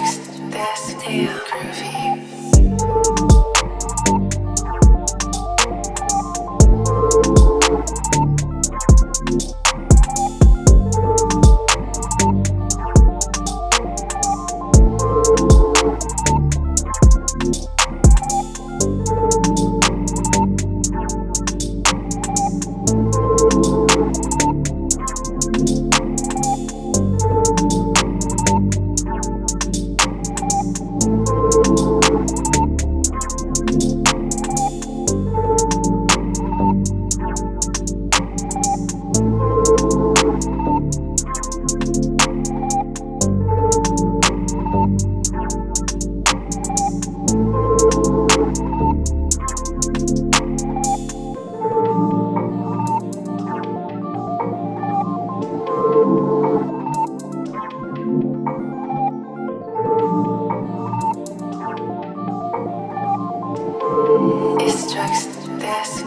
next, this, damn, groovy. Thank